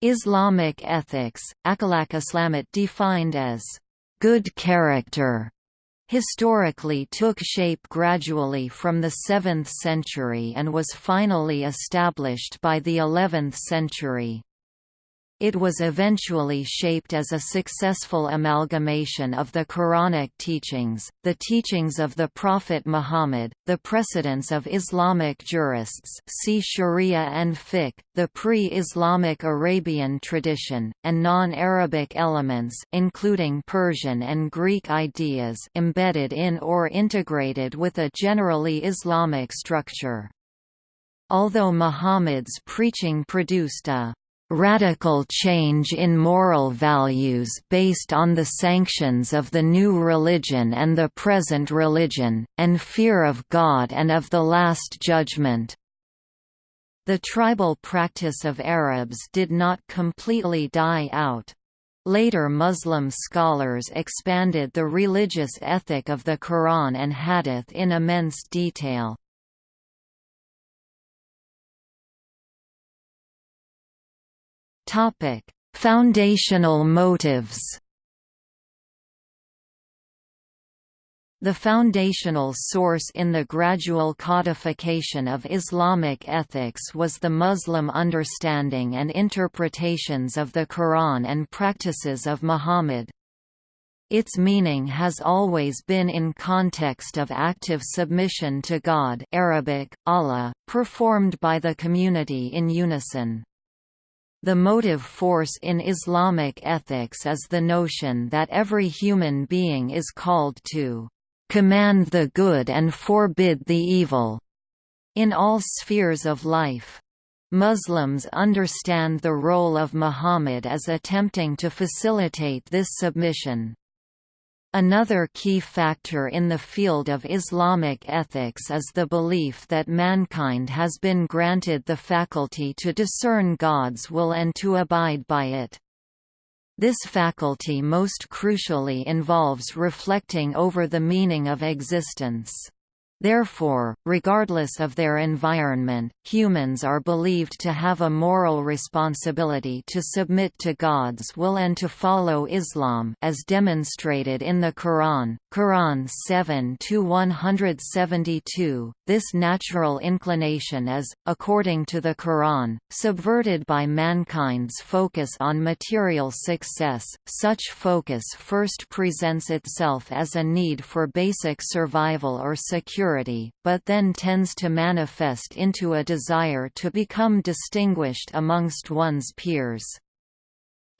Islamic ethics, Akhlaq Islamat defined as good character, historically took shape gradually from the 7th century and was finally established by the 11th century. It was eventually shaped as a successful amalgamation of the Quranic teachings, the teachings of the Prophet Muhammad, the precedents of Islamic jurists see Sharia and fiqh, the pre-Islamic Arabian tradition, and non-Arabic elements including Persian and Greek ideas embedded in or integrated with a generally Islamic structure. Although Muhammad's preaching produced a radical change in moral values based on the sanctions of the new religion and the present religion, and fear of God and of the Last Judgment. The tribal practice of Arabs did not completely die out. Later Muslim scholars expanded the religious ethic of the Quran and Hadith in immense detail. Topic: Foundational motives. The foundational source in the gradual codification of Islamic ethics was the Muslim understanding and interpretations of the Quran and practices of Muhammad. Its meaning has always been in context of active submission to God Arabic, Allah, performed by the community in unison. The motive force in Islamic ethics is the notion that every human being is called to command the good and forbid the evil in all spheres of life. Muslims understand the role of Muhammad as attempting to facilitate this submission. Another key factor in the field of Islamic ethics is the belief that mankind has been granted the faculty to discern God's will and to abide by it. This faculty most crucially involves reflecting over the meaning of existence. Therefore, regardless of their environment, humans are believed to have a moral responsibility to submit to God's will and to follow Islam as demonstrated in the Quran, Quran 7-172. This natural inclination is, according to the Quran, subverted by mankind's focus on material success. Such focus first presents itself as a need for basic survival or security but then tends to manifest into a desire to become distinguished amongst one's peers.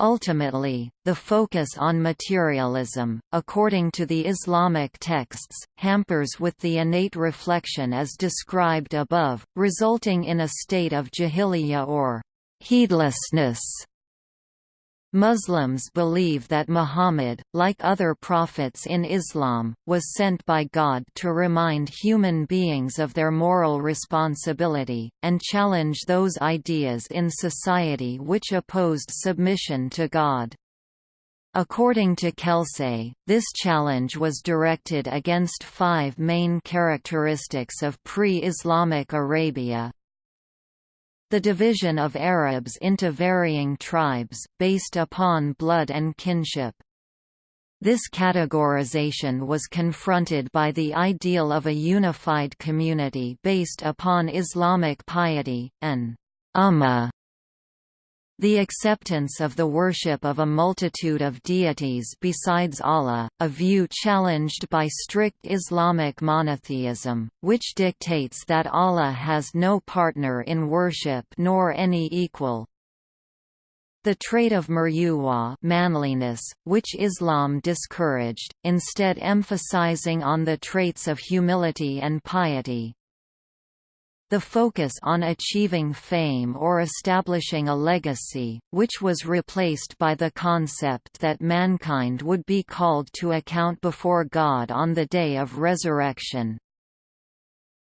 Ultimately, the focus on materialism, according to the Islamic texts, hampers with the innate reflection as described above, resulting in a state of jahiliyyah or heedlessness Muslims believe that Muhammad, like other prophets in Islam, was sent by God to remind human beings of their moral responsibility, and challenge those ideas in society which opposed submission to God. According to Kelsay, this challenge was directed against five main characteristics of pre-Islamic Arabia, the division of Arabs into varying tribes, based upon blood and kinship. This categorization was confronted by the ideal of a unified community based upon Islamic piety, an ummah the acceptance of the worship of a multitude of deities besides Allah, a view challenged by strict Islamic monotheism, which dictates that Allah has no partner in worship nor any equal. The trait of murua manliness, which Islam discouraged, instead emphasizing on the traits of humility and piety, the focus on achieving fame or establishing a legacy, which was replaced by the concept that mankind would be called to account before God on the day of resurrection.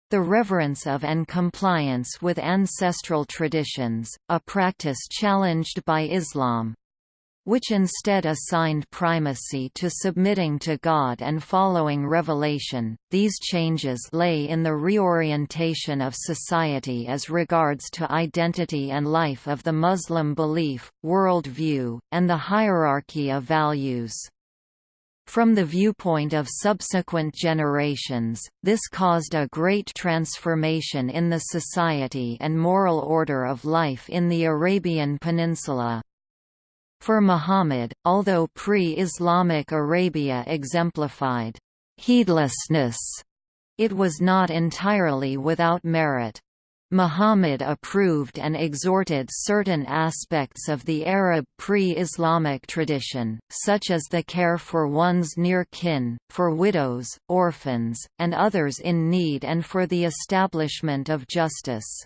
The reverence of and compliance with ancestral traditions, a practice challenged by Islam, which instead assigned primacy to submitting to God and following revelation. These changes lay in the reorientation of society as regards to identity and life of the Muslim belief, world view, and the hierarchy of values. From the viewpoint of subsequent generations, this caused a great transformation in the society and moral order of life in the Arabian Peninsula. For Muhammad, although pre-Islamic Arabia exemplified heedlessness, it was not entirely without merit. Muhammad approved and exhorted certain aspects of the Arab pre-Islamic tradition, such as the care for one's near kin, for widows, orphans, and others in need and for the establishment of justice.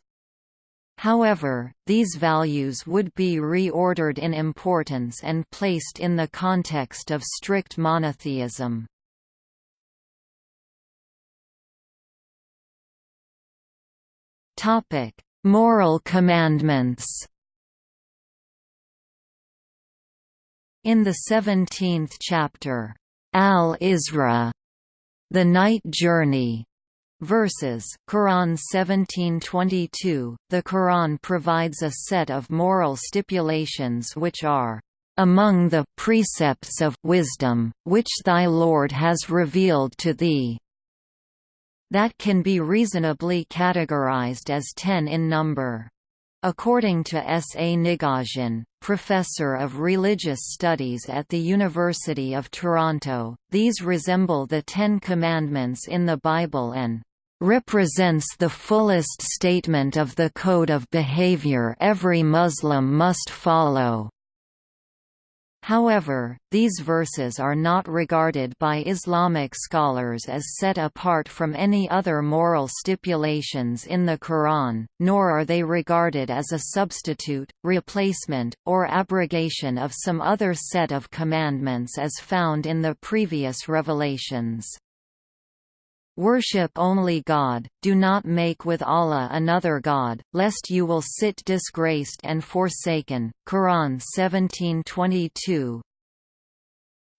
However, these values would be reordered in importance and placed in the context of strict monotheism. Moral commandments In the 17th chapter, Al-Isra, the night journey, Verses Quran 1722 The Quran provides a set of moral stipulations which are among the precepts of wisdom which thy Lord has revealed to thee that can be reasonably categorized as 10 in number According to S. A. Nigosian, professor of religious studies at the University of Toronto, these resemble the Ten Commandments in the Bible and represents the fullest statement of the code of behavior every Muslim must follow. However, these verses are not regarded by Islamic scholars as set apart from any other moral stipulations in the Quran, nor are they regarded as a substitute, replacement, or abrogation of some other set of commandments as found in the previous revelations. Worship only God, do not make with Allah another God, lest you will sit disgraced and forsaken. Quran 17:22.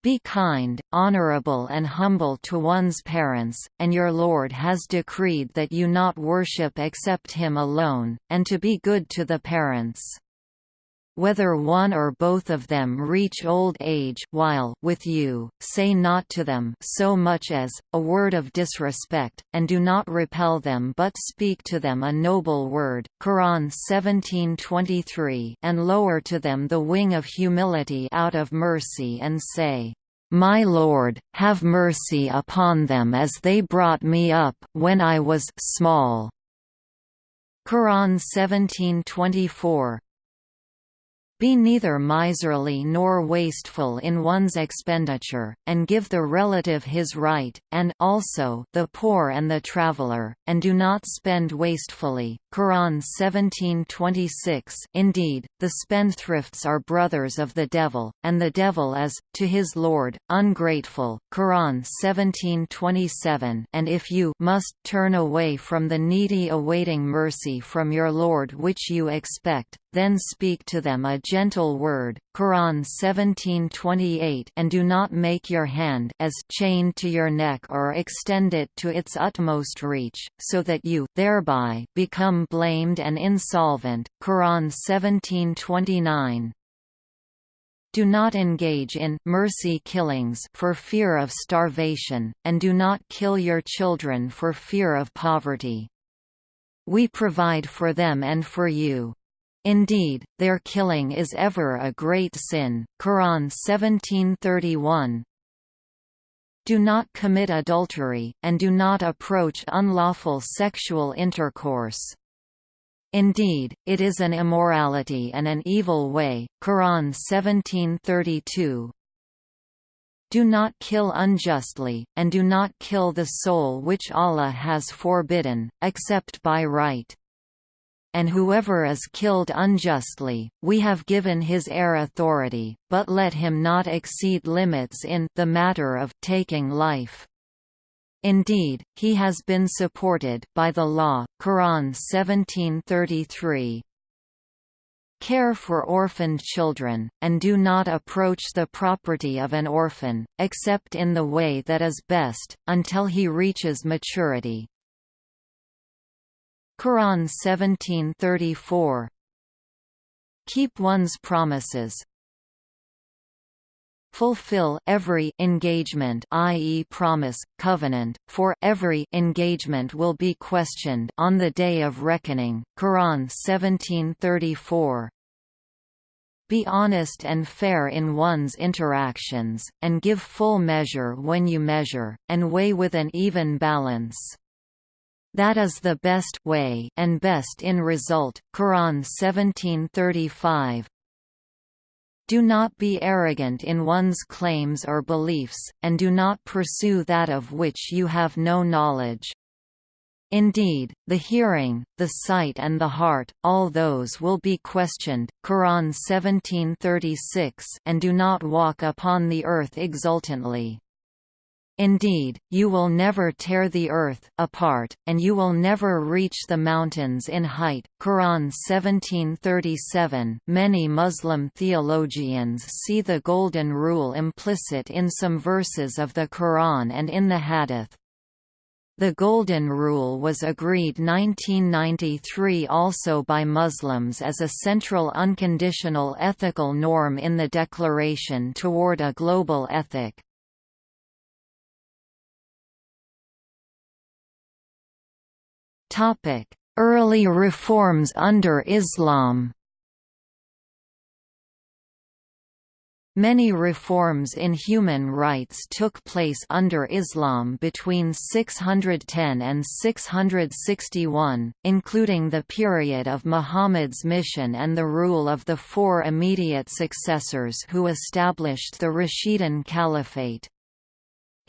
Be kind, honorable and humble to one's parents, and your Lord has decreed that you not worship except Him alone, and to be good to the parents whether one or both of them reach old age while with you, say not to them so much as, a word of disrespect, and do not repel them but speak to them a noble word. Quran 17:23 and lower to them the wing of humility out of mercy and say, my Lord, have mercy upon them as they brought me up when I was small. Quran 17:24 be neither miserly nor wasteful in one's expenditure, and give the relative his right, and also the poor and the traveler, and do not spend wastefully. Quran 17:26. Indeed, the spendthrifts are brothers of the devil, and the devil is to his lord ungrateful. Quran 17:27. And if you must turn away from the needy awaiting mercy from your Lord which you expect, then speak to them a gentle word, Quran 17:28, and do not make your hand as chained to your neck or extend it to its utmost reach, so that you thereby become blamed and insolvent. Quran 17:29. Do not engage in mercy killings for fear of starvation, and do not kill your children for fear of poverty. We provide for them and for you. Indeed, their killing is ever a great sin. Quran 1731. Do not commit adultery, and do not approach unlawful sexual intercourse. Indeed, it is an immorality and an evil way. Quran 1732. Do not kill unjustly, and do not kill the soul which Allah has forbidden, except by right and whoever is killed unjustly, we have given his heir authority, but let him not exceed limits in the matter of taking life. Indeed, he has been supported by the law. Quran 1733. care for orphaned children, and do not approach the property of an orphan, except in the way that is best, until he reaches maturity. Quran 1734 Keep one's promises, fulfill every engagement i.e. promise, covenant, for every engagement will be questioned on the day of reckoning. Quran 1734 be honest and fair in one's interactions, and give full measure when you measure, and weigh with an even balance. That is the best way and best in result. Quran 1735 do not be arrogant in one's claims or beliefs, and do not pursue that of which you have no knowledge. Indeed, the hearing, the sight and the heart, all those will be questioned. Quran 1736 and do not walk upon the earth exultantly. Indeed, you will never tear the earth apart, and you will never reach the mountains in height. Quran 1737 Many Muslim theologians see the Golden Rule implicit in some verses of the Quran and in the Hadith. The Golden Rule was agreed 1993 also by Muslims as a central unconditional ethical norm in the Declaration toward a Global Ethic. Early reforms under Islam Many reforms in human rights took place under Islam between 610 and 661, including the period of Muhammad's mission and the rule of the four immediate successors who established the Rashidun Caliphate.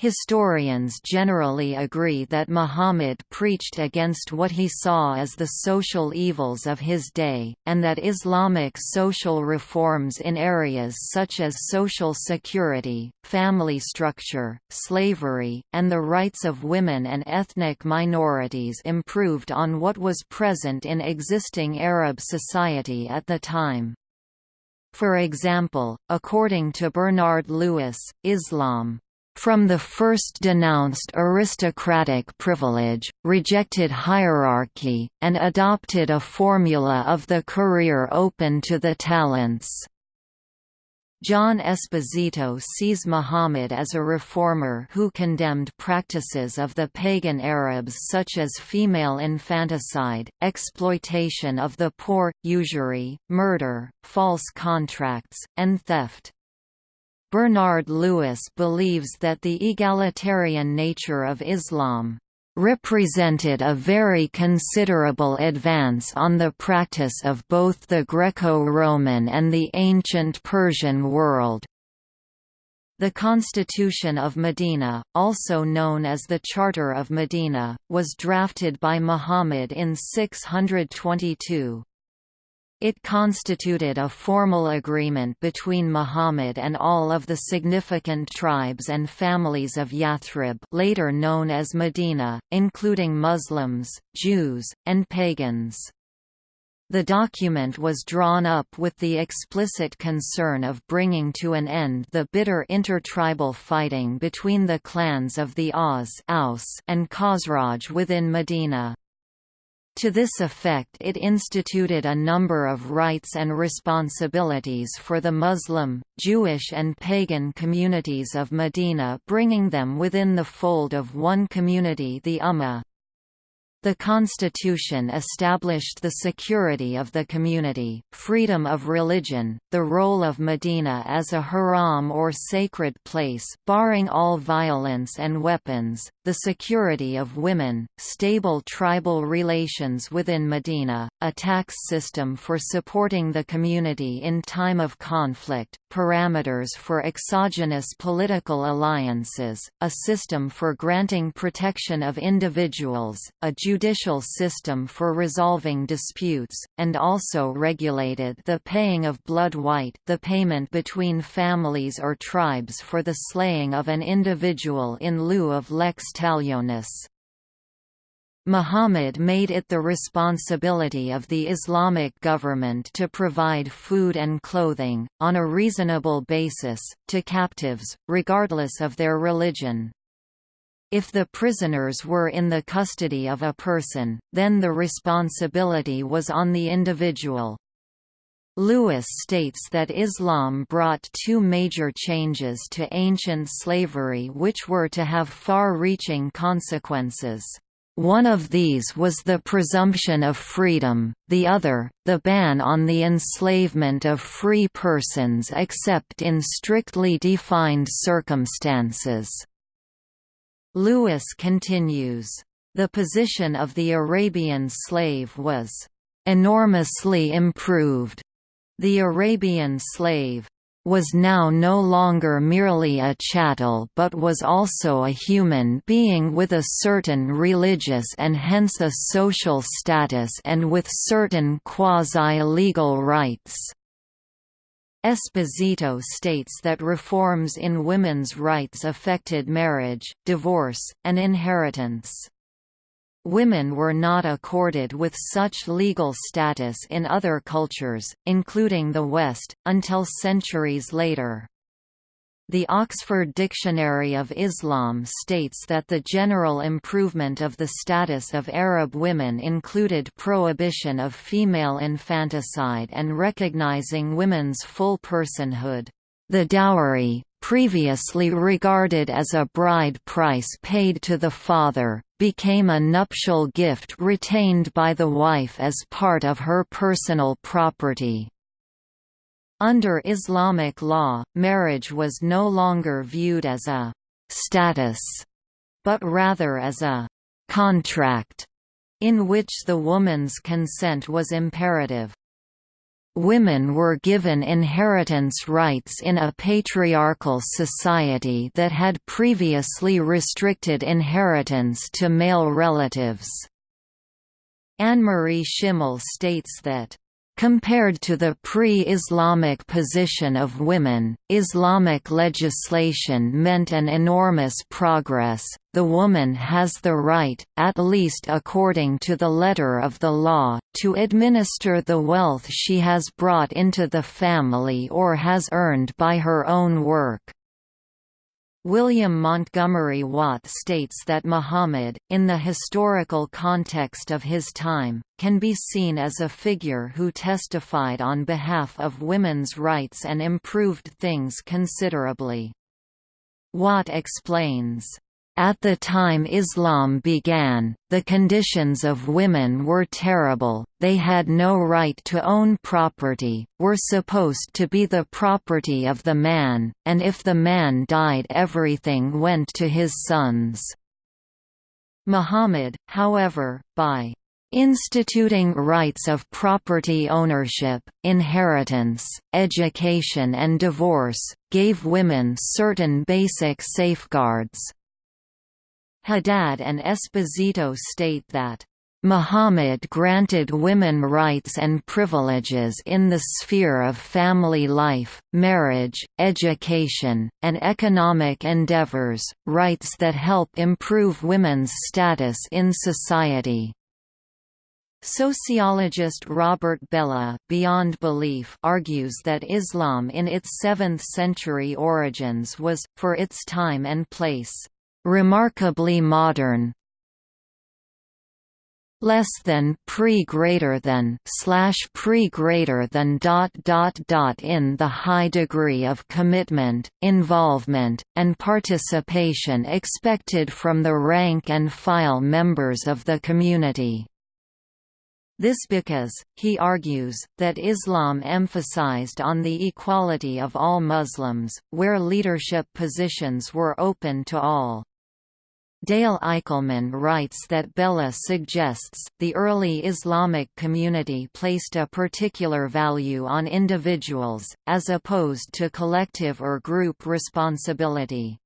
Historians generally agree that Muhammad preached against what he saw as the social evils of his day, and that Islamic social reforms in areas such as social security, family structure, slavery, and the rights of women and ethnic minorities improved on what was present in existing Arab society at the time. For example, according to Bernard Lewis, Islam from the first denounced aristocratic privilege, rejected hierarchy, and adopted a formula of the career open to the talents. John Esposito sees Muhammad as a reformer who condemned practices of the pagan Arabs such as female infanticide, exploitation of the poor, usury, murder, false contracts, and theft. Bernard Lewis believes that the egalitarian nature of Islam represented a very considerable advance on the practice of both the Greco-Roman and the ancient Persian world. The Constitution of Medina, also known as the Charter of Medina, was drafted by Muhammad in 622. It constituted a formal agreement between Muhammad and all of the significant tribes and families of Yathrib later known as Medina, including Muslims, Jews, and pagans. The document was drawn up with the explicit concern of bringing to an end the bitter intertribal fighting between the clans of the Aus and Khazraj within Medina. To this effect it instituted a number of rights and responsibilities for the Muslim, Jewish and pagan communities of Medina bringing them within the fold of one community the Ummah. The Constitution established the security of the community, freedom of religion, the role of Medina as a haram or sacred place barring all violence and weapons, the security of women, stable tribal relations within Medina, a tax system for supporting the community in time of conflict, parameters for exogenous political alliances, a system for granting protection of individuals, a judicial system for resolving disputes, and also regulated the paying of blood wite the payment between families or tribes for the slaying of an individual in lieu of lex talionis. Muhammad made it the responsibility of the Islamic government to provide food and clothing, on a reasonable basis, to captives, regardless of their religion. If the prisoners were in the custody of a person, then the responsibility was on the individual. Lewis states that Islam brought two major changes to ancient slavery which were to have far-reaching consequences. One of these was the presumption of freedom, the other, the ban on the enslavement of free persons except in strictly defined circumstances. Lewis continues, "...the position of the Arabian slave was enormously improved. The Arabian slave was now no longer merely a chattel but was also a human being with a certain religious and hence a social status and with certain quasi-legal rights. Esposito states that reforms in women's rights affected marriage, divorce, and inheritance. Women were not accorded with such legal status in other cultures, including the West, until centuries later. The Oxford Dictionary of Islam states that the general improvement of the status of Arab women included prohibition of female infanticide and recognizing women's full personhood. The dowry, previously regarded as a bride price paid to the father, became a nuptial gift retained by the wife as part of her personal property. Under Islamic law, marriage was no longer viewed as a «status», but rather as a «contract», in which the woman's consent was imperative. Women were given inheritance rights in a patriarchal society that had previously restricted inheritance to male relatives. Annemarie Schimmel states that Compared to the pre-Islamic position of women, Islamic legislation meant an enormous progress. The woman has the right, at least according to the letter of the law, to administer the wealth she has brought into the family or has earned by her own work. William Montgomery Watt states that Muhammad, in the historical context of his time, can be seen as a figure who testified on behalf of women's rights and improved things considerably. Watt explains, at the time Islam began, the conditions of women were terrible, they had no right to own property, were supposed to be the property of the man, and if the man died everything went to his sons. Muhammad, however, by instituting rights of property ownership, inheritance, education and divorce, gave women certain basic safeguards. Haddad and Esposito state that Muhammad granted women rights and privileges in the sphere of family life, marriage, education, and economic endeavors, rights that help improve women's status in society. Sociologist Robert Bellah Beyond Belief argues that Islam in its 7th-century origins was, for its time and place, remarkably modern less than pre greater than slash pre greater than dot dot dot in the high degree of commitment, involvement, and participation expected from the rank and file members of the community. This because, he argues, that Islam emphasized on the equality of all Muslims, where leadership positions were open to all. Dale Eickelman writes that Bellah suggests, the early Islamic community placed a particular value on individuals, as opposed to collective or group responsibility.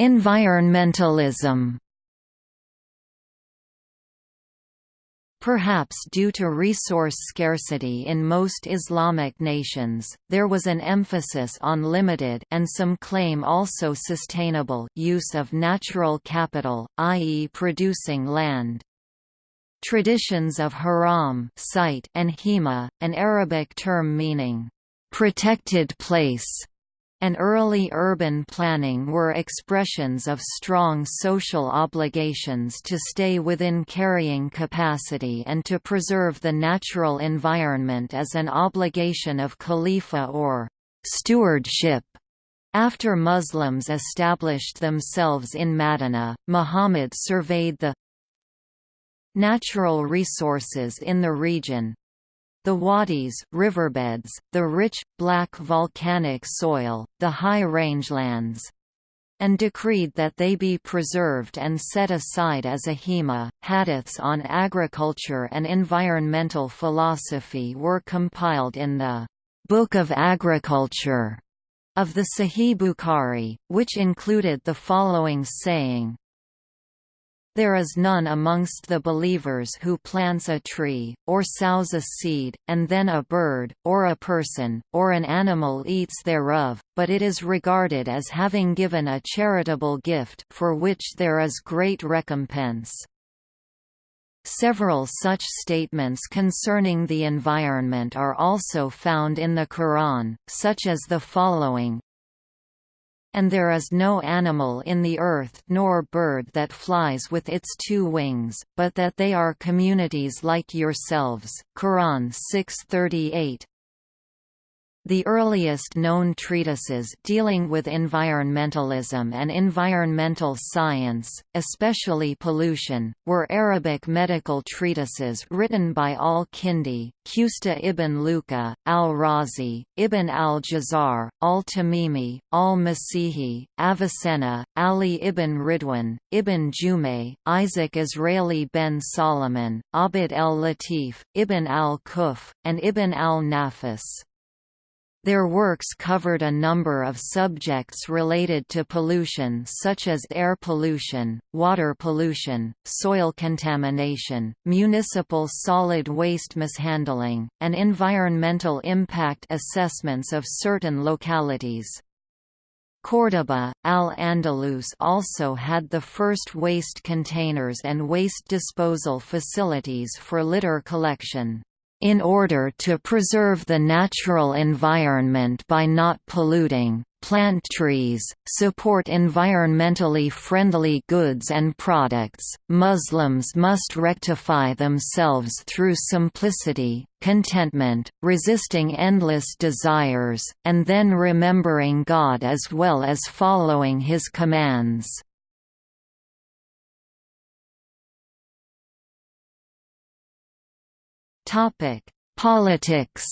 Environmentalism Perhaps due to resource scarcity in most Islamic nations, there was an emphasis on limited and some claim also sustainable use of natural capital, i.e. producing land. Traditions of haram site and hima, an Arabic term meaning, "...protected place", and early urban planning were expressions of strong social obligations to stay within carrying capacity and to preserve the natural environment as an obligation of khalifa or stewardship. After Muslims established themselves in Madinah, Muhammad surveyed the natural resources in the region, the wadis riverbeds, the rich, black volcanic soil, the high rangelands, and decreed that they be preserved and set aside as a hima. Hadiths on agriculture and environmental philosophy were compiled in the Book of Agriculture of the Sahih Bukhari, which included the following saying, there is none amongst the believers who plants a tree, or sows a seed, and then a bird, or a person, or an animal eats thereof, but it is regarded as having given a charitable gift for which there is great recompense. Several such statements concerning the environment are also found in the Quran, such as the following, and there is no animal in the earth nor bird that flies with its two wings, but that they are communities like yourselves. Quran 638 the earliest known treatises dealing with environmentalism and environmental science, especially pollution, were Arabic medical treatises written by al-Kindi, Qusta ibn Luqa, al-Razi, ibn al-Jazar, al-Tamimi, al-Masihi, Avicenna, Ali ibn Ridwan, ibn Jumay, Isaac Israeli ben Solomon, Abd el-Latif, ibn al-Quff, and ibn al-Nafis. Their works covered a number of subjects related to pollution such as air pollution, water pollution, soil contamination, municipal solid waste mishandling, and environmental impact assessments of certain localities. Córdoba, Al-Andalus also had the first waste containers and waste disposal facilities for litter collection in order to preserve the natural environment by not polluting, plant trees, support environmentally friendly goods and products, Muslims must rectify themselves through simplicity, contentment, resisting endless desires, and then remembering God as well as following His commands. Topic: Politics.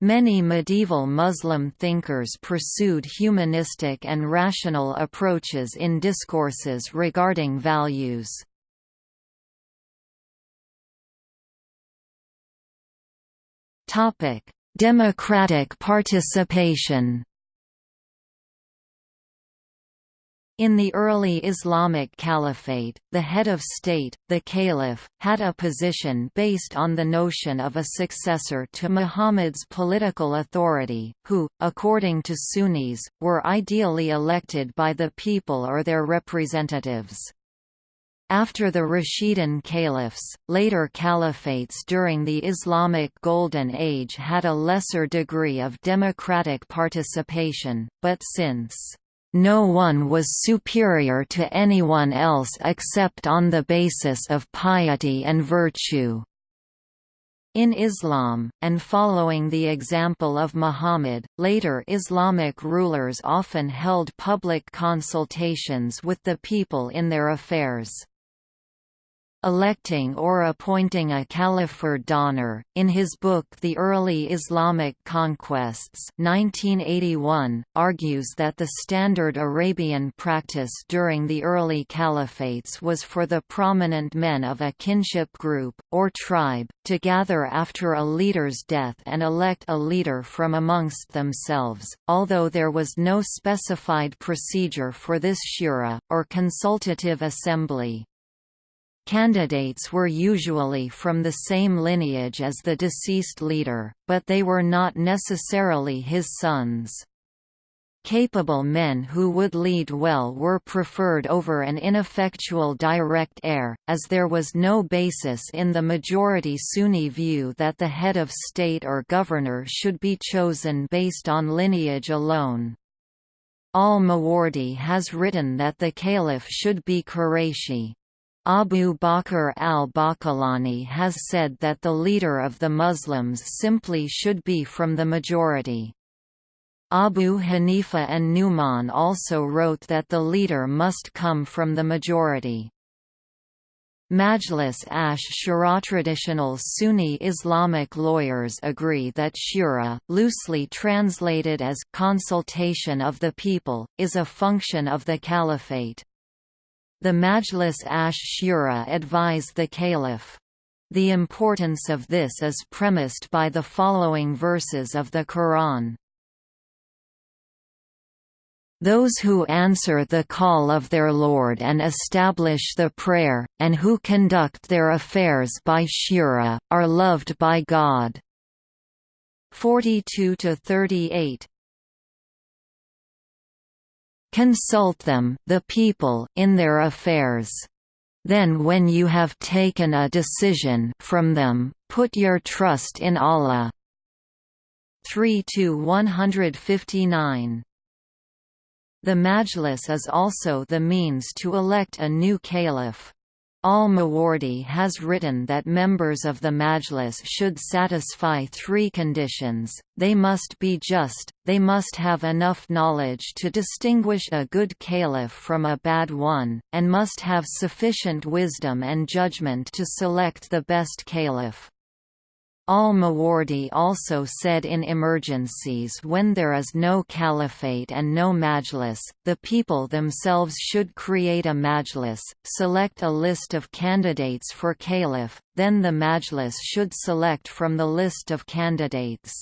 Many medieval Muslim thinkers pursued humanistic and rational approaches in discourses regarding values. Democratic participation. In the early Islamic Caliphate, the head of state, the caliph, had a position based on the notion of a successor to Muhammad's political authority, who, according to Sunnis, were ideally elected by the people or their representatives. After the Rashidun caliphs, later caliphates during the Islamic Golden Age had a lesser degree of democratic participation, but since no one was superior to anyone else except on the basis of piety and virtue. In Islam, and following the example of Muhammad, later Islamic rulers often held public consultations with the people in their affairs. Electing or appointing a Caliph Fred Donner, in his book The Early Islamic Conquests 1981, argues that the standard Arabian practice during the early caliphates was for the prominent men of a kinship group, or tribe, to gather after a leader's death and elect a leader from amongst themselves, although there was no specified procedure for this shura, or consultative assembly. Candidates were usually from the same lineage as the deceased leader, but they were not necessarily his sons. Capable men who would lead well were preferred over an ineffectual direct heir, as there was no basis in the majority Sunni view that the head of state or governor should be chosen based on lineage alone. Al-Mawardi has written that the caliph should be Qurayshi. Abu Bakr al-Baqillani has said that the leader of the Muslims simply should be from the majority. Abu Hanifa an-Nu'man also wrote that the leader must come from the majority. Majlis ash-Shura Traditional Sunni Islamic lawyers agree that shura, loosely translated as «consultation of the people», is a function of the caliphate. The Majlis ash-Shura advise the caliph. The importance of this is premised by the following verses of the Quran. Those who answer the call of their Lord and establish the prayer, and who conduct their affairs by shura, are loved by God. 42 to 38 Consult them the people in their affairs. Then when you have taken a decision from them, put your trust in Allah. 3 to 159 the Majlis is also the means to elect a new caliph. Al-Mawardi has written that members of the Majlis should satisfy three conditions, they must be just, they must have enough knowledge to distinguish a good caliph from a bad one, and must have sufficient wisdom and judgment to select the best caliph. Al-Mawardi also said in emergencies when there is no caliphate and no majlis, the people themselves should create a majlis, select a list of candidates for caliph, then the majlis should select from the list of candidates.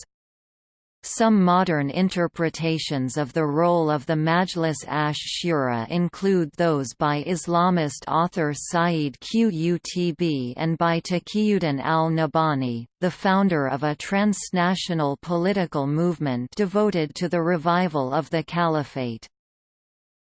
Some modern interpretations of the role of the Majlis ash-Shura include those by Islamist author Sayyid Qutb and by Taqiyuddin al-Nabhani, the founder of a transnational political movement devoted to the revival of the Caliphate.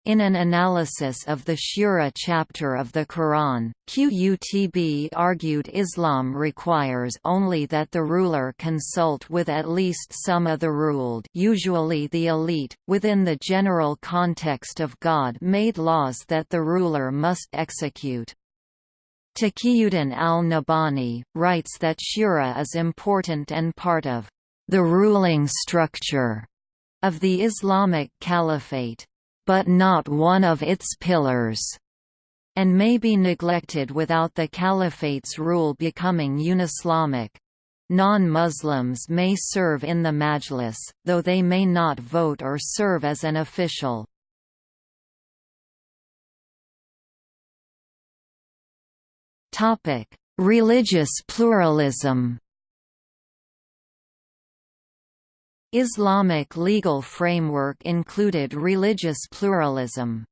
In an analysis of the Shura chapter of the Quran, Qutb argued Islam requires only that the ruler consult with at least some of the ruled usually the elite, within the general context of God-made laws that the ruler must execute. Taqiyuddin al-Nabhani, writes that Shura is important and part of the ruling structure of the Islamic Caliphate but not one of its pillars, and may be neglected without the caliphate's rule becoming unislamic. Non-Muslims may serve in the majlis, though they may not vote or serve as an official. Religious pluralism Islamic legal framework included religious pluralism.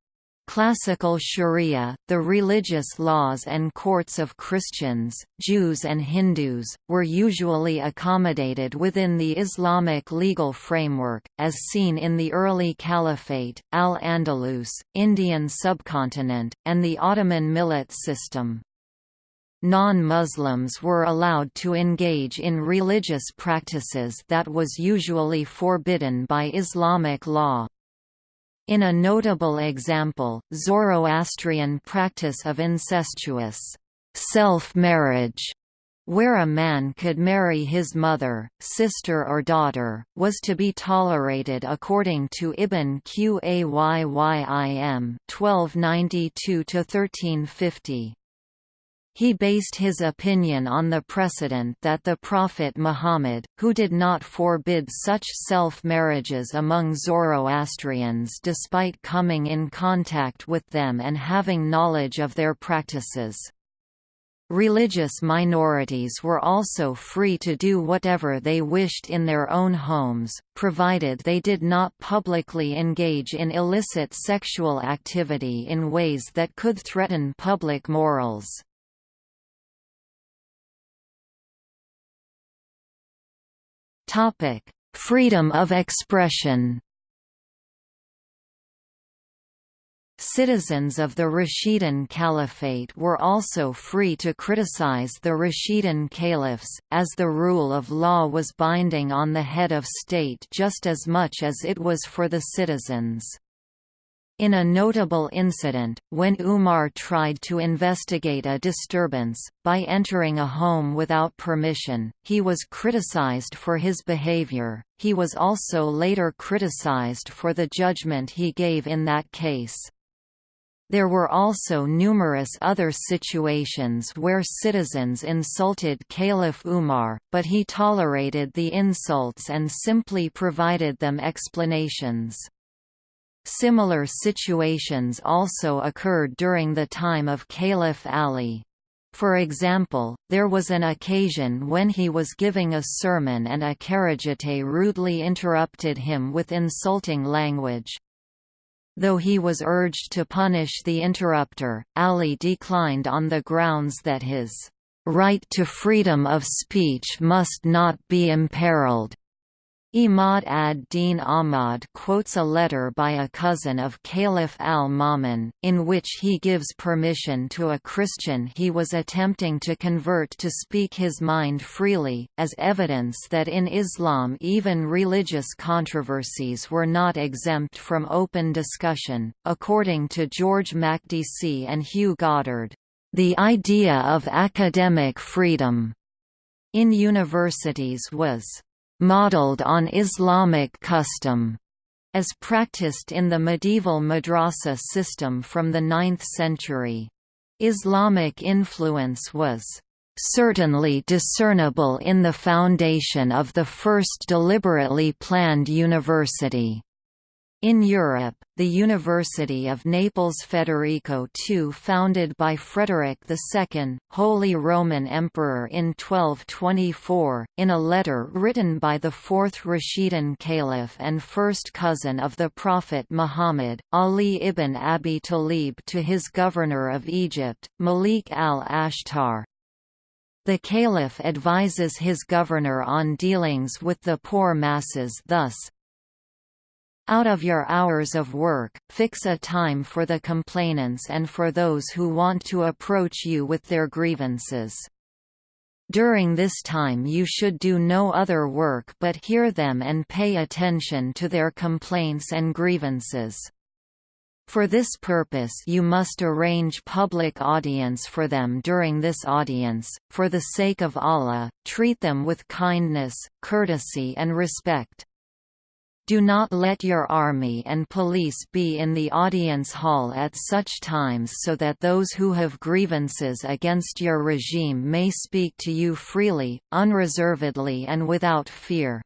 Classical Sharia, the religious laws and courts of Christians, Jews and Hindus, were usually accommodated within the Islamic legal framework, as seen in the early Caliphate, Al-Andalus, Indian subcontinent, and the Ottoman millet system. Non-Muslims were allowed to engage in religious practices that was usually forbidden by Islamic law. In a notable example, Zoroastrian practice of incestuous self-marriage where a man could marry his mother, sister or daughter, was to be tolerated according to Ibn Qayyim 1292–1350. He based his opinion on the precedent that the Prophet Muhammad, who did not forbid such self-marriages among Zoroastrians despite coming in contact with them and having knowledge of their practices. Religious minorities were also free to do whatever they wished in their own homes, provided they did not publicly engage in illicit sexual activity in ways that could threaten public morals. Freedom of expression Citizens of the Rashidun Caliphate were also free to criticize the Rashidun caliphs, as the rule of law was binding on the head of state just as much as it was for the citizens. In a notable incident, when Umar tried to investigate a disturbance, by entering a home without permission, he was criticized for his behavior. He was also later criticized for the judgment he gave in that case. There were also numerous other situations where citizens insulted Caliph Umar, but he tolerated the insults and simply provided them explanations. Similar situations also occurred during the time of Caliph Ali. For example, there was an occasion when he was giving a sermon and a Kharijite rudely interrupted him with insulting language. Though he was urged to punish the interrupter, Ali declined on the grounds that his right to freedom of speech must not be imperiled. Imad ad-Din Ahmad quotes a letter by a cousin of Caliph al-Ma'mun, in which he gives permission to a Christian he was attempting to convert to speak his mind freely, as evidence that in Islam even religious controversies were not exempt from open discussion. According to George Makdisi and Hugh Goddard, the idea of academic freedom in universities was modeled on Islamic custom, as practiced in the medieval madrasa system from the 9th century. Islamic influence was certainly discernible in the foundation of the first deliberately planned university. In Europe, the University of Naples Federico II founded by Frederick II, Holy Roman Emperor in 1224, in a letter written by the fourth Rashidun Caliph and first cousin of the Prophet Muhammad, Ali ibn Abi Talib to his governor of Egypt, Malik al-Ashtar. The caliph advises his governor on dealings with the poor masses thus, out of your hours of work, fix a time for the complainants and for those who want to approach you with their grievances. During this time you should do no other work but hear them and pay attention to their complaints and grievances. For this purpose you must arrange public audience for them during this audience, for the sake of Allah, treat them with kindness, courtesy and respect. Do not let your army and police be in the audience hall at such times so that those who have grievances against your regime may speak to you freely, unreservedly and without fear.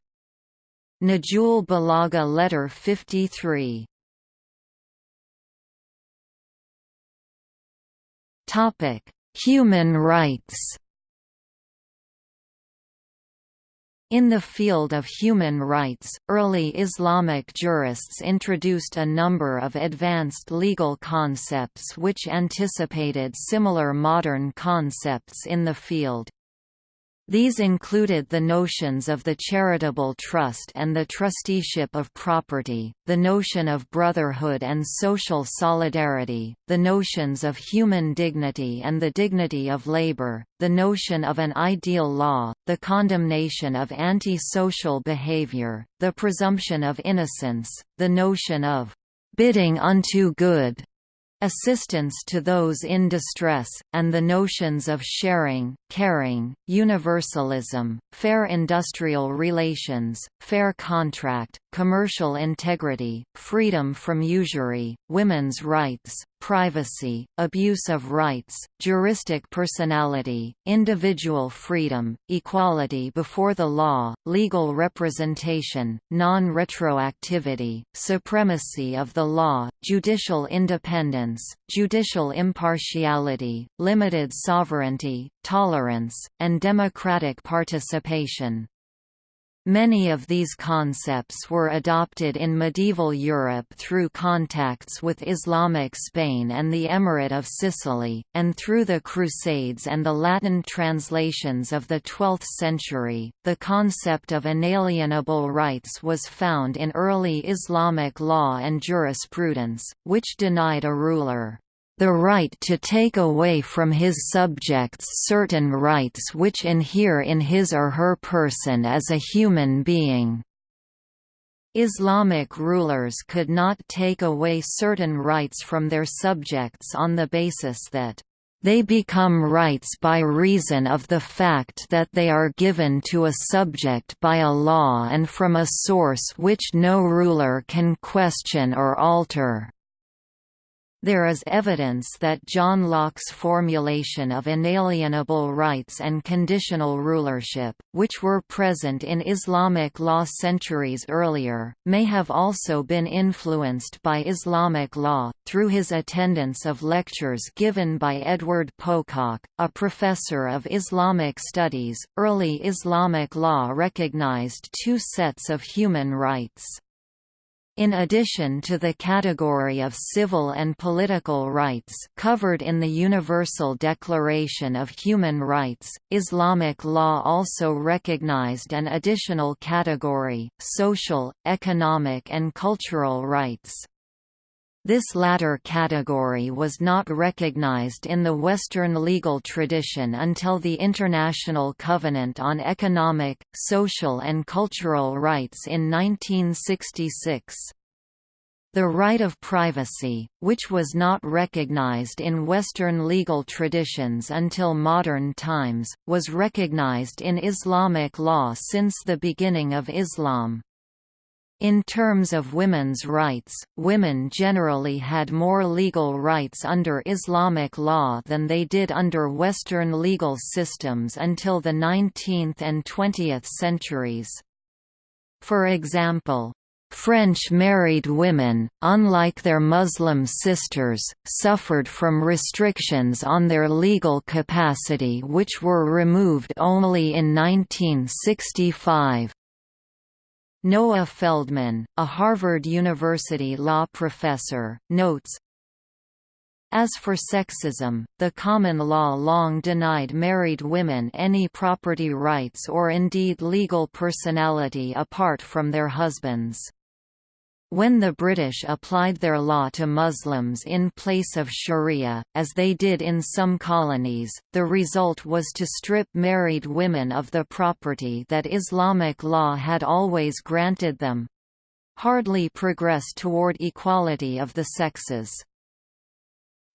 Nahjul Balagha Letter 53 Human rights In the field of human rights, early Islamic jurists introduced a number of advanced legal concepts which anticipated similar modern concepts in the field. These included the notions of the charitable trust and the trusteeship of property, the notion of brotherhood and social solidarity, the notions of human dignity and the dignity of labor, the notion of an ideal law, the condemnation of anti-social behavior, the presumption of innocence, the notion of bidding unto good, assistance to those in distress, and the notions of sharing, caring, universalism, fair industrial relations, fair contract, commercial integrity, freedom from usury, women's rights, privacy, abuse of rights, juristic personality, individual freedom, equality before the law, legal representation, non-retroactivity, supremacy of the law, judicial independence, judicial impartiality, limited sovereignty, tolerance, and democratic participation. Many of these concepts were adopted in medieval Europe through contacts with Islamic Spain and the Emirate of Sicily, and through the Crusades and the Latin translations of the 12th century. The concept of inalienable rights was found in early Islamic law and jurisprudence, which denied a ruler the right to take away from his subjects certain rights which inhere in his or her person as a human being. Islamic rulers could not take away certain rights from their subjects on the basis that they become rights by reason of the fact that they are given to a subject by a law and from a source which no ruler can question or alter. There is evidence that John Locke's formulation of inalienable rights and conditional rulership, which were present in Islamic law centuries earlier, may have also been influenced by Islamic law, through his attendance of lectures given by Edward Pococke, a professor of Islamic studies. Early Islamic law recognized two sets of human rights. In addition to the category of civil and political rights covered in the Universal Declaration of Human Rights, Islamic law also recognized an additional category, social, economic and cultural rights. This latter category was not recognized in the Western legal tradition until the International Covenant on Economic, Social and Cultural Rights in 1966. The right of privacy, which was not recognized in Western legal traditions until modern times, was recognized in Islamic law since the beginning of Islam. In terms of women's rights, women generally had more legal rights under Islamic law than they did under Western legal systems until the 19th and 20th centuries. For example, French married women, unlike their Muslim sisters, suffered from restrictions on their legal capacity which were removed only in 1965. Noah Feldman, a Harvard University law professor, notes, as for sexism, the common law long denied married women any property rights or indeed legal personality apart from their husbands. When the British applied their law to Muslims in place of sharia, as they did in some colonies, the result was to strip married women of the property that Islamic law had always granted them. Hardly progress toward equality of the sexes.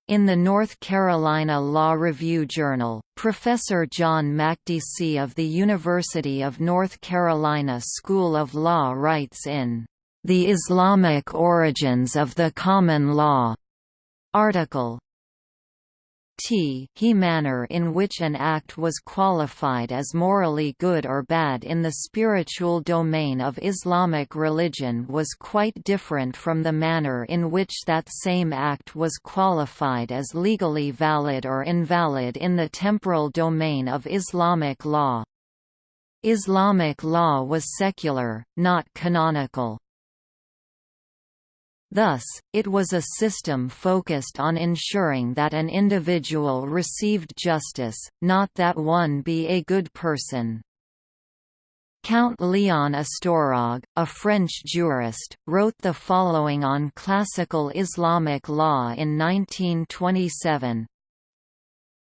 In the North Carolina Law Review Journal, Professor John Makdisi of the University of North Carolina School of Law writes in the Islamic Origins of the Common Law article t he manner in which an act was qualified as morally good or bad in the spiritual domain of Islamic religion was quite different from the manner in which that same act was qualified as legally valid or invalid in the temporal domain of Islamic law. Islamic law was secular, not canonical. Thus, it was a system focused on ensuring that an individual received justice, not that one be a good person. Count Leon Ostrorog, a French jurist, wrote the following on classical Islamic law in 1927,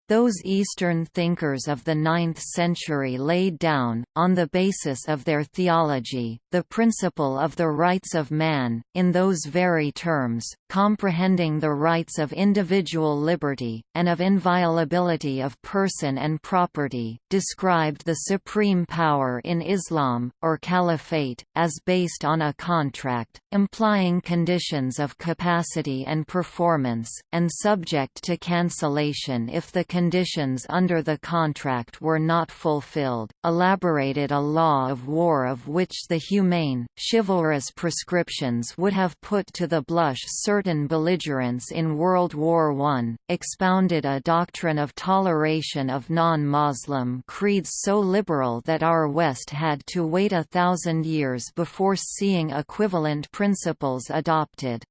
those Eastern thinkers of the ninth century laid down, on the basis of their theology, the principle of the rights of man, in those very terms, comprehending the rights of individual liberty, and of inviolability of person and property, described the supreme power in Islam, or caliphate, as based on a contract, implying conditions of capacity and performance, and subject to cancellation if the conditions under the contract were not fulfilled, elaborated a law of war of which the humane, chivalrous prescriptions would have put to the blush certain certain belligerents in World War I, expounded a doctrine of toleration of non-Muslim creeds so liberal that our West had to wait a thousand years before seeing equivalent principles adopted.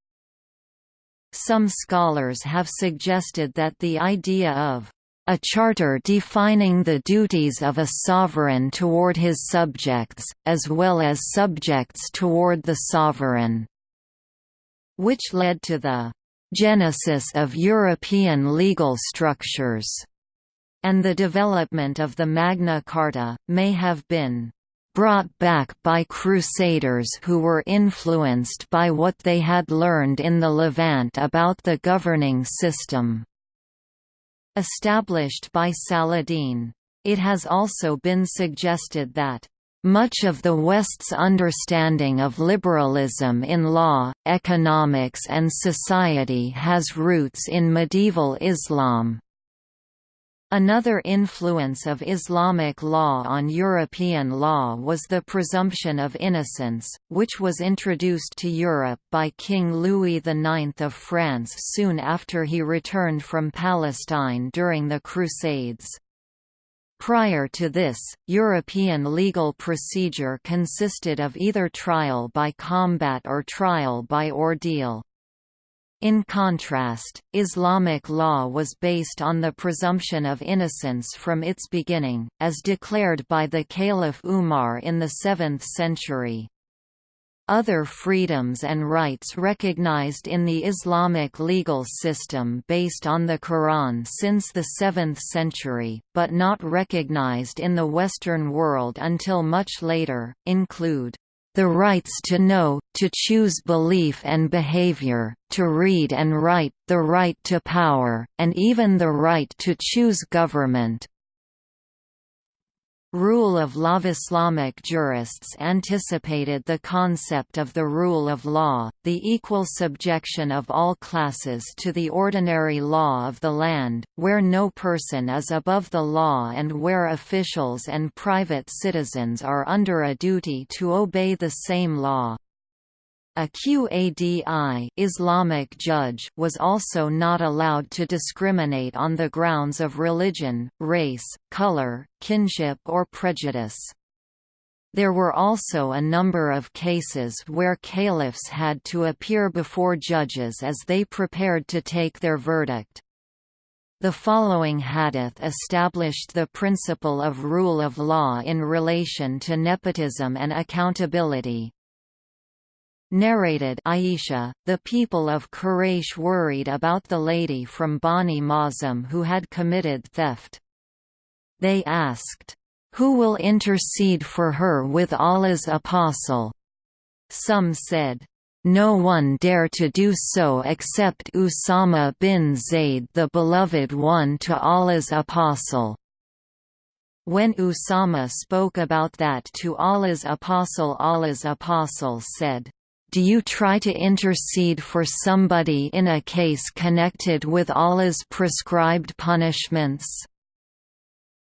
Some scholars have suggested that the idea of a charter defining the duties of a sovereign toward his subjects, as well as subjects toward the sovereign, which led to the genesis of European legal structures, and the development of the Magna Carta, may have been brought back by crusaders who were influenced by what they had learned in the Levant about the governing system. Established by Saladin. It has also been suggested that much of the West's understanding of liberalism in law, economics and society has roots in medieval Islam. Another influence of Islamic law on European law was the presumption of innocence, which was introduced to Europe by King Louis IX of France soon after he returned from Palestine during the Crusades. Prior to this, European legal procedure consisted of either trial by combat or trial by ordeal. In contrast, Islamic law was based on the presumption of innocence from its beginning, as declared by the Caliph Umar in the 7th century. Other freedoms and rights recognized in the Islamic legal system based on the Quran since the 7th century, but not recognized in the Western world until much later, include the rights to know, to choose belief and behavior, to read and write, the right to power, and even the right to choose government. Rule of law Islamic jurists anticipated the concept of the rule of law, the equal subjection of all classes to the ordinary law of the land, where no person is above the law and where officials and private citizens are under a duty to obey the same law. A Qadi Islamic judge was also not allowed to discriminate on the grounds of religion, race, color, kinship or prejudice. There were also a number of cases where caliphs had to appear before judges as they prepared to take their verdict. The following hadith established the principle of rule of law in relation to nepotism and accountability. Narrated Aisha, the people of Quraysh worried about the lady from Bani Makhzum who had committed theft. They asked, "'Who will intercede for her with Allah's apostle?' Some said, no one dare to do so except Usama bin Zayd the beloved one to Allah's apostle. When Usama spoke about that to Allah's apostle Allah's apostle said, do you try to intercede for somebody in a case connected with Allah's prescribed punishments?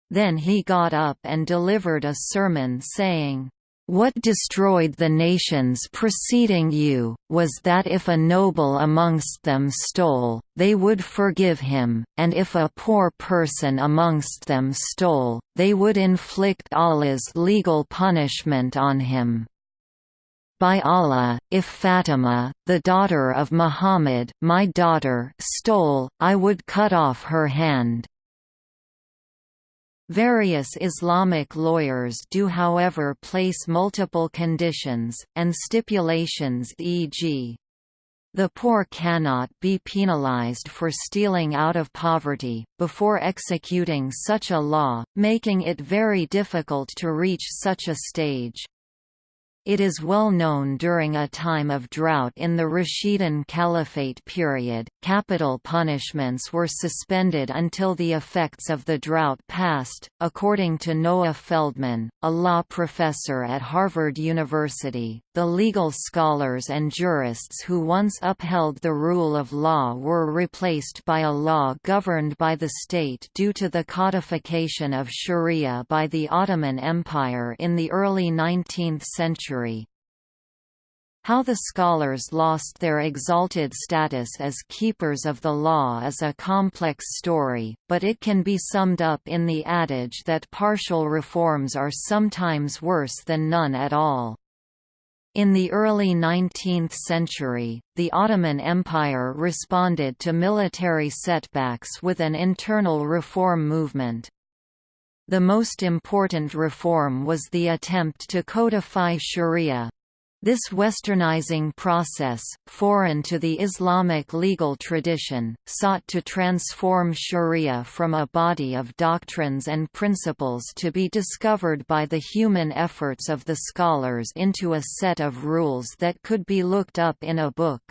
Then he got up and delivered a sermon saying, what destroyed the nations preceding you, was that if a noble amongst them stole, they would forgive him, and if a poor person amongst them stole, they would inflict Allah's legal punishment on him. By Allah, if Fatima, the daughter of Muhammad my daughter stole, I would cut off her hand. Various Islamic lawyers do however place multiple conditions, and stipulations e.g. The poor cannot be penalized for stealing out of poverty, before executing such a law, making it very difficult to reach such a stage. It is well known during a time of drought in the Rashidun Caliphate period, capital punishments were suspended until the effects of the drought passed, according to Noah Feldman, a law professor at Harvard University. The legal scholars and jurists who once upheld the rule of law were replaced by a law governed by the state due to the codification of Sharia by the Ottoman Empire in the early 19th century How the scholars lost their exalted status as keepers of the law is a complex story, but it can be summed up in the adage that partial reforms are sometimes worse than none at all. In the early 19th century, the Ottoman Empire responded to military setbacks with an internal reform movement. The most important reform was the attempt to codify sharia, this westernizing process, foreign to the Islamic legal tradition, sought to transform sharia from a body of doctrines and principles to be discovered by the human efforts of the scholars into a set of rules that could be looked up in a book.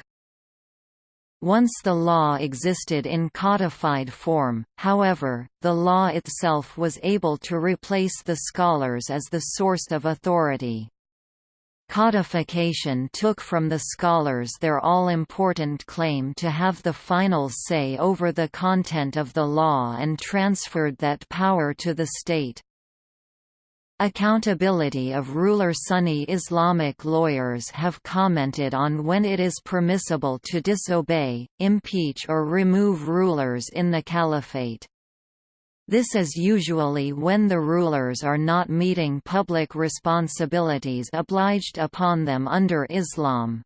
Once the law existed in codified form, however, the law itself was able to replace the scholars as the source of authority. Codification took from the scholars their all-important claim to have the final say over the content of the law and transferred that power to the state. Accountability of ruler Sunni Islamic lawyers have commented on when it is permissible to disobey, impeach or remove rulers in the caliphate. This is usually when the rulers are not meeting public responsibilities obliged upon them under Islam.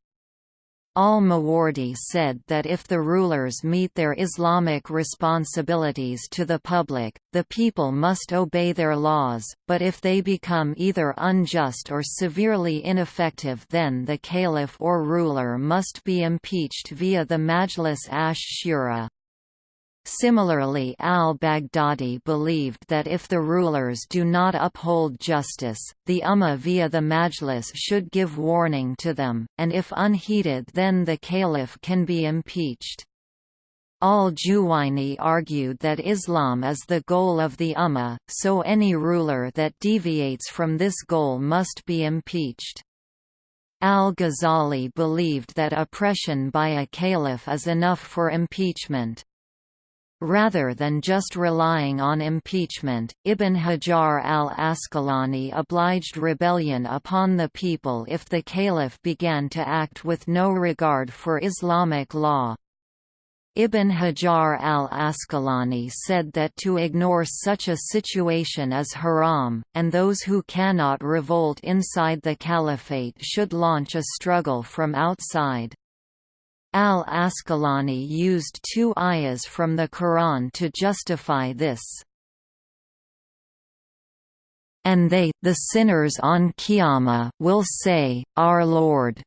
Al-Mawardi said that if the rulers meet their Islamic responsibilities to the public, the people must obey their laws, but if they become either unjust or severely ineffective then the caliph or ruler must be impeached via the Majlis ash-Shura. Similarly al-Baghdadi believed that if the rulers do not uphold justice, the Ummah via the Majlis should give warning to them, and if unheeded then the caliph can be impeached. Al-Juwayni argued that Islam is the goal of the Ummah, so any ruler that deviates from this goal must be impeached. Al-Ghazali believed that oppression by a caliph is enough for impeachment. Rather than just relying on impeachment, Ibn Hajar al-Asqalani obliged rebellion upon the people if the caliph began to act with no regard for Islamic law. Ibn Hajar al-Asqalani said that to ignore such a situation is haram, and those who cannot revolt inside the caliphate should launch a struggle from outside. Al-Asqalani used two ayahs from the Quran to justify this. And they, the sinners on Qiyamah, will say, Our Lord,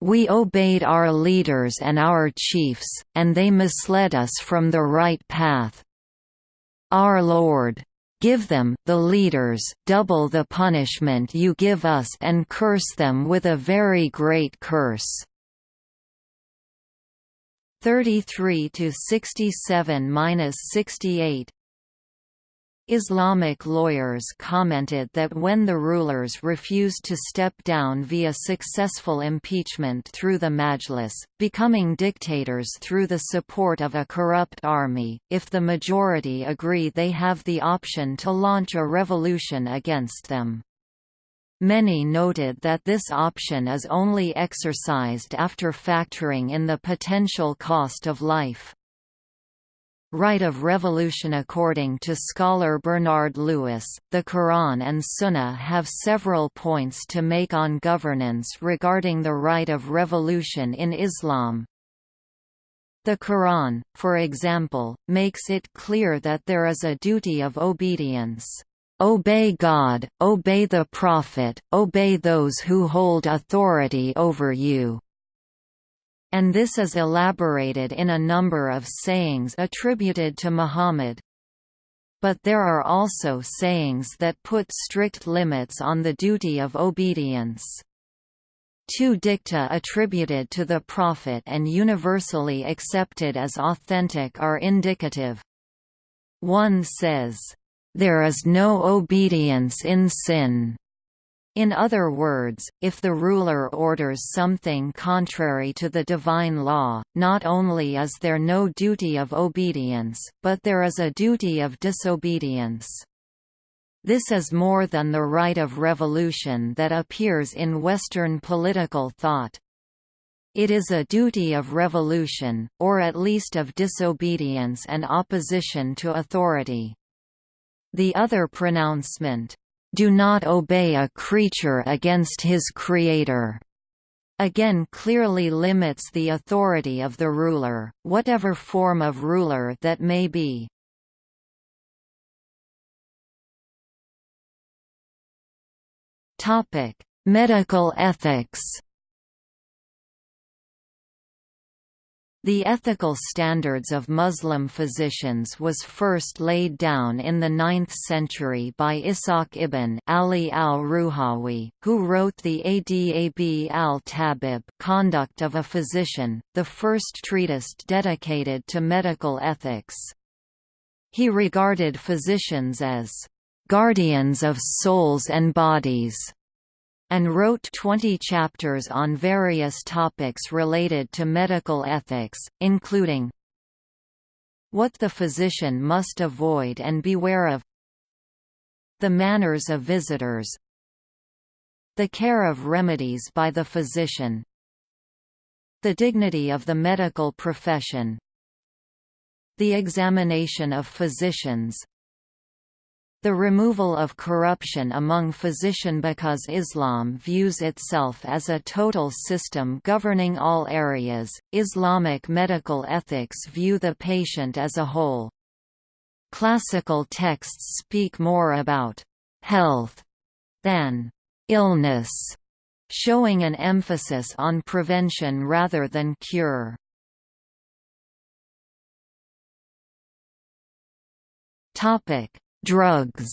we obeyed our leaders and our chiefs, and they misled us from the right path. Our Lord, give them the leaders double the punishment you give us and curse them with a very great curse. 33 to 67-68 Islamic lawyers commented that when the rulers refused to step down via successful impeachment through the Majlis, becoming dictators through the support of a corrupt army, if the majority agree they have the option to launch a revolution against them. Many noted that this option is only exercised after factoring in the potential cost of life. Right of revolution According to scholar Bernard Lewis, the Quran and Sunnah have several points to make on governance regarding the right of revolution in Islam. The Quran, for example, makes it clear that there is a duty of obedience. Obey God, obey the Prophet, obey those who hold authority over you. And this is elaborated in a number of sayings attributed to Muhammad. But there are also sayings that put strict limits on the duty of obedience. Two dicta attributed to the Prophet and universally accepted as authentic are indicative. One says, there is no obedience in sin. In other words, if the ruler orders something contrary to the divine law, not only is there no duty of obedience, but there is a duty of disobedience. This is more than the right of revolution that appears in Western political thought. It is a duty of revolution, or at least of disobedience and opposition to authority. The other pronouncement, "'Do not obey a creature against his creator' again clearly limits the authority of the ruler, whatever form of ruler that may be. Medical ethics. The ethical standards of Muslim physicians was first laid down in the 9th century by Ishaq ibn Ali al-Ruhawi, who wrote the Adab al-Tabib Conduct of a Physician, the first treatise dedicated to medical ethics. He regarded physicians as guardians of souls and bodies, and wrote 20 chapters on various topics related to medical ethics, including what the physician must avoid and beware of the manners of visitors the care of remedies by the physician the dignity of the medical profession the examination of physicians the removal of corruption among physician because Islam views itself as a total system governing all areas, Islamic medical ethics view the patient as a whole. Classical texts speak more about «health» than «illness», showing an emphasis on prevention rather than cure. Topic Drugs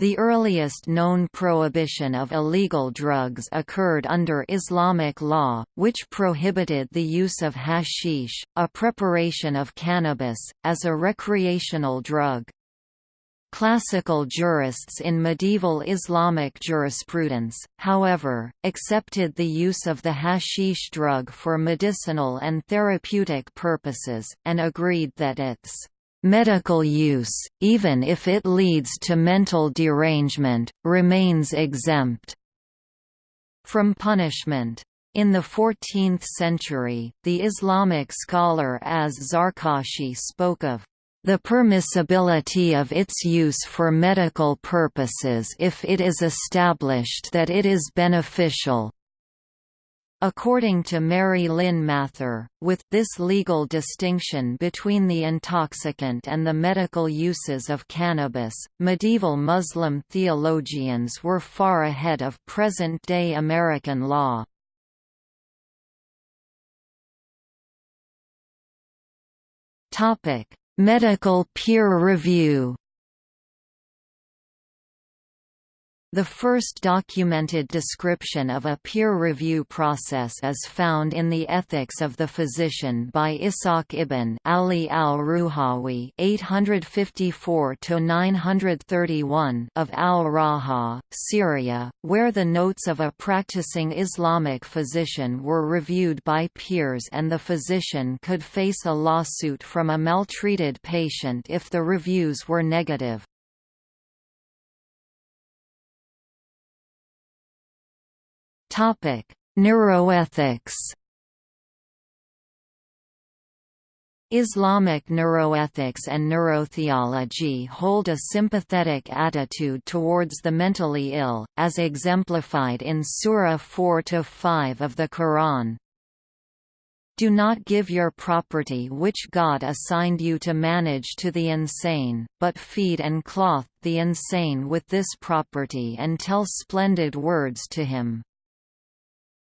The earliest known prohibition of illegal drugs occurred under Islamic law, which prohibited the use of hashish, a preparation of cannabis, as a recreational drug. Classical jurists in medieval Islamic jurisprudence, however, accepted the use of the hashish drug for medicinal and therapeutic purposes, and agreed that its medical use, even if it leads to mental derangement, remains exempt from punishment. In the 14th century, the Islamic scholar Az-Zarkashi spoke of the permissibility of its use for medical purposes if it is established that it is beneficial. According to Mary Lynn Mathre, with this legal distinction between the intoxicant and the medical uses of cannabis, medieval Muslim theologians were far ahead of present-day American law. Topic: Medical peer review The first documented description of a peer review process is found in the Ethics of the Physician by Ishaq ibn Ali al-Ruhawi (854–931) of al-Raha, Syria, where the notes of a practicing Islamic physician were reviewed by peers, and the physician could face a lawsuit from a maltreated patient if the reviews were negative. Topic: Neuroethics. Islamic neuroethics and neurotheology hold a sympathetic attitude towards the mentally ill, as exemplified in Surah 4–5 of the Quran. Do not give your property which God assigned you to manage to the insane, but feed and clothe the insane with this property and tell splendid words to him.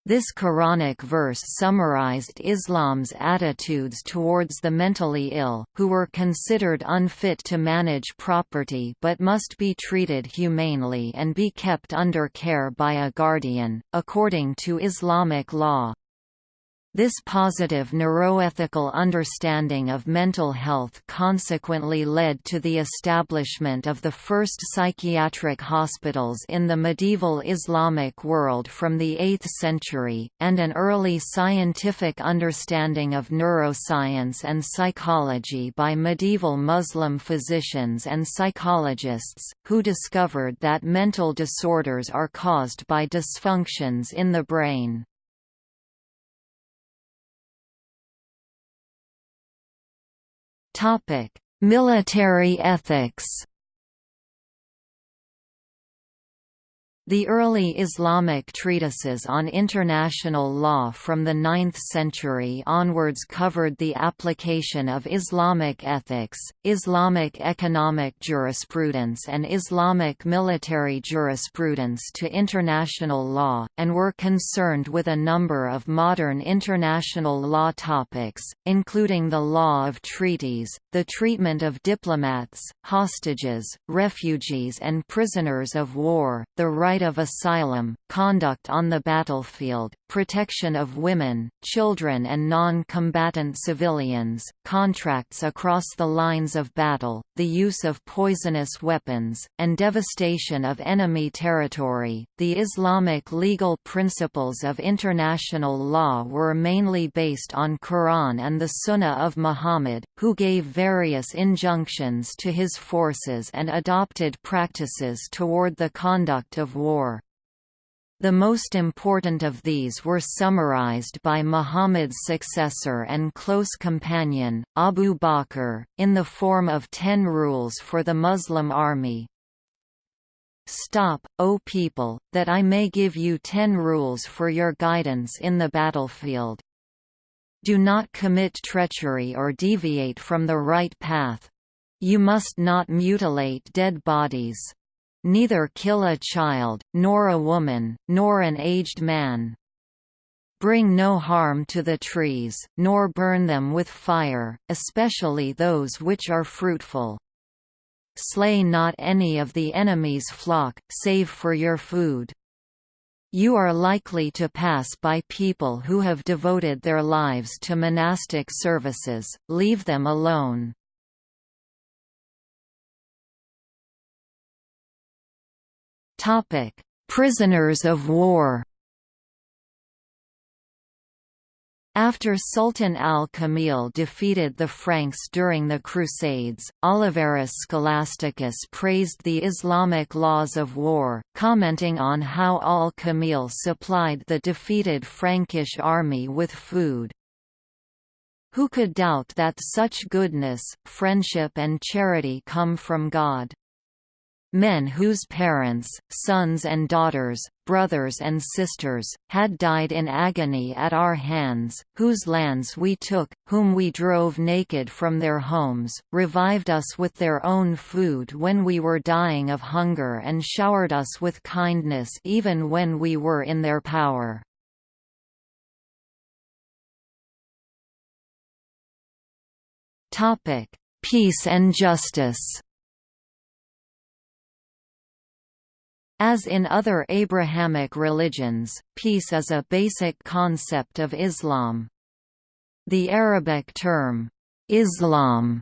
This Quranic verse summarized Islam's attitudes towards the mentally ill, who were considered unfit to manage property but must be treated humanely and be kept under care by a guardian, according to Islamic law. This positive neuroethical understanding of mental health consequently led to the establishment of the first psychiatric hospitals in the medieval Islamic world from the 8th century, and an early scientific understanding of neuroscience and psychology by medieval Muslim physicians and psychologists, who discovered that mental disorders are caused by dysfunctions in the brain. Military ethics. The early Islamic treatises on international law from the 9th century onwards covered the application of Islamic ethics, Islamic economic jurisprudence and Islamic military jurisprudence to international law, and were concerned with a number of modern international law topics, including the law of treaties, the treatment of diplomats, hostages, refugees and prisoners of war, the right right of asylum, conduct on the battlefield, protection of women, children and non-combatant civilians, contracts across the lines of battle, the use of poisonous weapons, and devastation of enemy territory. The Islamic legal principles of international law were mainly based on Quran and the Sunnah of Muhammad, who gave various injunctions to his forces and adopted practices toward the conduct of war. The most important of these were summarized by Muhammad's successor and close companion, Abu Bakr, in the form of ten rules for the Muslim army. Stop, O people, that I may give you ten rules for your guidance in the battlefield. Do not commit treachery or deviate from the right path. You must not mutilate dead bodies. Neither kill a child, nor a woman, nor an aged man. Bring no harm to the trees, nor burn them with fire, especially those which are fruitful. Slay not any of the enemy's flock, save for your food. You are likely to pass by people who have devoted their lives to monastic services, leave them alone. Topic: Prisoners of war. After Sultan al-Kamil defeated the Franks during the Crusades, Oliverus Scholasticus praised the Islamic laws of war, commenting on how al-Kamil supplied the defeated Frankish army with food. Who could doubt that such goodness, friendship and charity come from God? Men whose parents, sons and daughters, brothers and sisters, had died in agony at our hands, whose lands we took, whom we drove naked from their homes, revived us with their own food when we were dying of hunger and showered us with kindness even when we were in their power. Peace and justice As in other Abrahamic religions, peace is a basic concept of Islam. The Arabic term, Islam,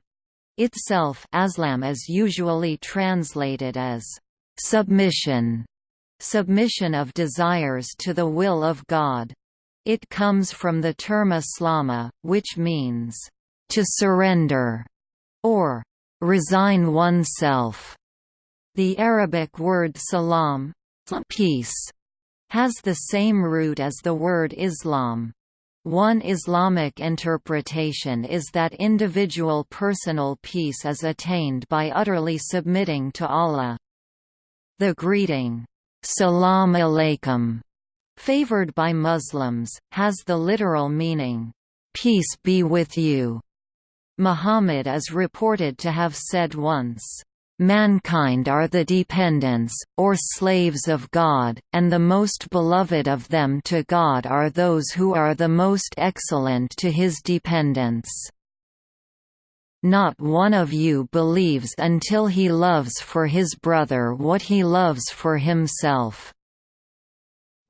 itself Aslam is usually translated as submission, submission of desires to the will of God. It comes from the term aslama, which means to surrender or resign oneself. The Arabic word salam peace, has the same root as the word Islam. One Islamic interpretation is that individual personal peace is attained by utterly submitting to Allah. The greeting, Salam alaikum, favored by Muslims, has the literal meaning, Peace be with you. Muhammad is reported to have said once, Mankind are the dependents, or slaves of God, and the most beloved of them to God are those who are the most excellent to his dependents. Not one of you believes until he loves for his brother what he loves for himself.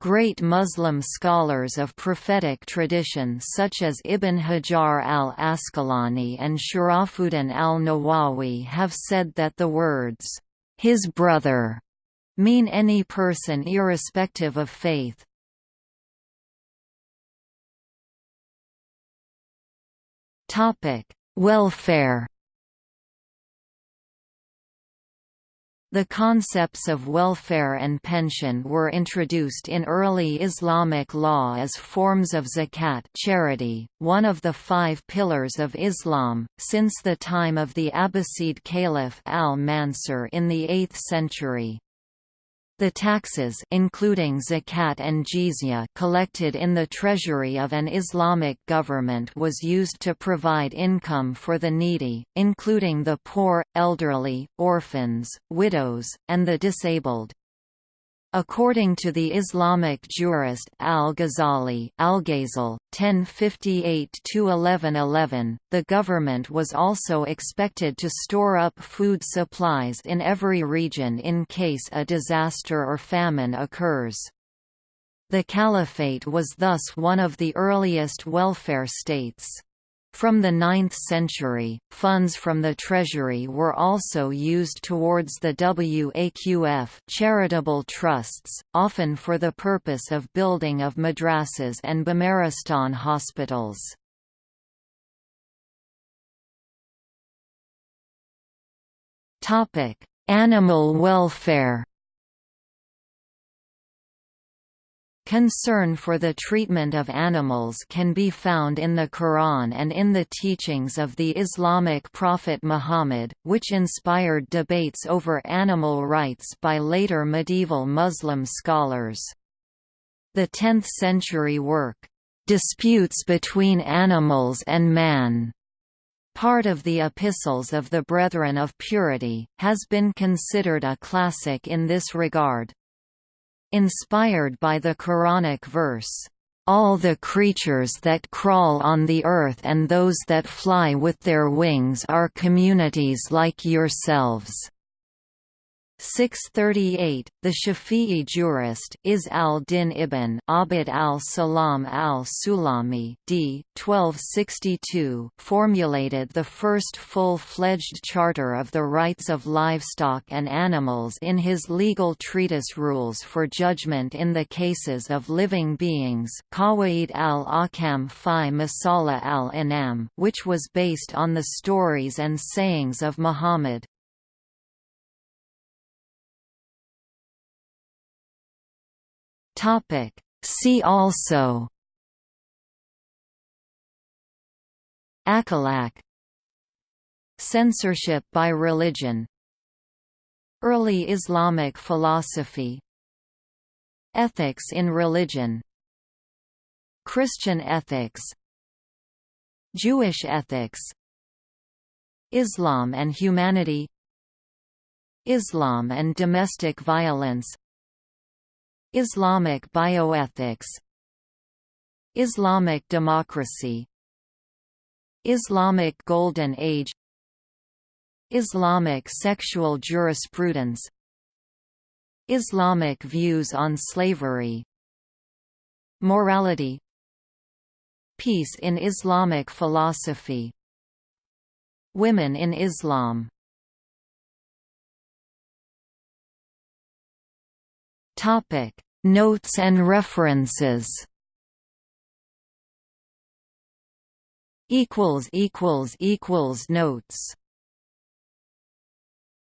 Great Muslim scholars of prophetic tradition such as Ibn Hajar al-Asqalani and Sharafuddin al-Nawawi have said that the words, "'his brother' mean any person irrespective of faith. Welfare The concepts of welfare and pension were introduced in early Islamic law as forms of zakat charity, one of the five pillars of Islam, since the time of the Abbasid Caliph al-Mansur in the 8th century. The taxes including zakat and jizya collected in the treasury of an Islamic government was used to provide income for the needy, including the poor, elderly, orphans, widows, and the disabled. According to the Islamic jurist al-Ghazali (1058–1111), the government was also expected to store up food supplies in every region in case a disaster or famine occurs. The caliphate was thus one of the earliest welfare states. From the 9th century, funds from the treasury were also used towards the Waqf charitable trusts, often for the purpose of building of madrasas and Bimaristan hospitals. Animal welfare Concern for the treatment of animals can be found in the Quran and in the teachings of the Islamic prophet Muhammad, which inspired debates over animal rights by later medieval Muslim scholars. The 10th-century work, "'Disputes Between Animals and Man' part of the Epistles of the Brethren of Purity, has been considered a classic in this regard. Inspired by the Quranic verse, "...all the creatures that crawl on the earth and those that fly with their wings are communities like yourselves." 638, the Shafi'i jurist Izz al-Din ibn Abd al-Salam al-Sulami d. 1262 formulated the first full-fledged charter of the rights of livestock and animals in his legal treatise Rules for Judgment in the Cases of Living Beings Qawaid al-Ahkam fi Masalih al-Anam which was based on the stories and sayings of Muhammad. Topic. See also Akhlaq Censorship by religion Early Islamic philosophy Ethics in religion Christian ethics Jewish ethics Islam and humanity Islam and domestic violence Islamic bioethics Islamic democracy Islamic Golden Age Islamic sexual jurisprudence Islamic views on slavery Morality Peace in Islamic philosophy Women in Islam Topic: Notes and references. Equals equals equals notes.